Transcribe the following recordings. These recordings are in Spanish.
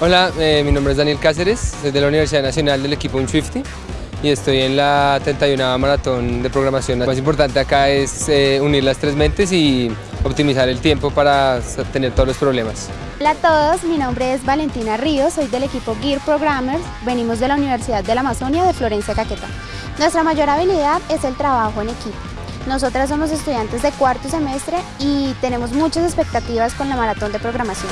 Hola, eh, mi nombre es Daniel Cáceres, soy de la Universidad Nacional del equipo Un50 y estoy en la 31 Maratón de Programación. Lo más importante acá es eh, unir las tres mentes y optimizar el tiempo para tener todos los problemas. Hola a todos, mi nombre es Valentina Ríos, soy del equipo Gear Programmers, venimos de la Universidad de la Amazonia de Florencia Caquetá. Nuestra mayor habilidad es el trabajo en equipo. Nosotras somos estudiantes de cuarto semestre y tenemos muchas expectativas con la maratón de programación.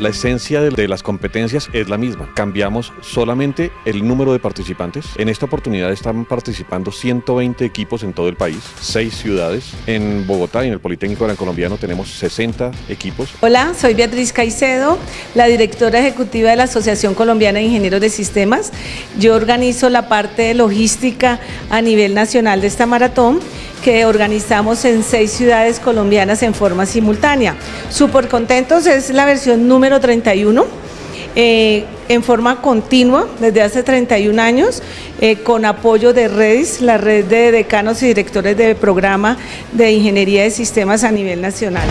La esencia de, las competencias es la misma. Cambiamos solamente el número de participantes. En esta oportunidad están participando 120 equipos en todo el país, 6 ciudades. En Bogotá y en el Politécnico Gran Colombiano tenemos 60 equipos. Hola, soy Beatriz Caicedo, la directora ejecutiva de la Asociación Colombiana de Ingenieros de Sistemas. Yo organizo la parte de logística a nivel nacional de esta maratón que organizamos en seis ciudades colombianas en forma simultánea. Súper contentos, es la versión número 31. Eh, en forma continua desde hace 31 años, eh, con apoyo de REDIS, la red de decanos y directores de programa de ingeniería de sistemas a nivel nacional.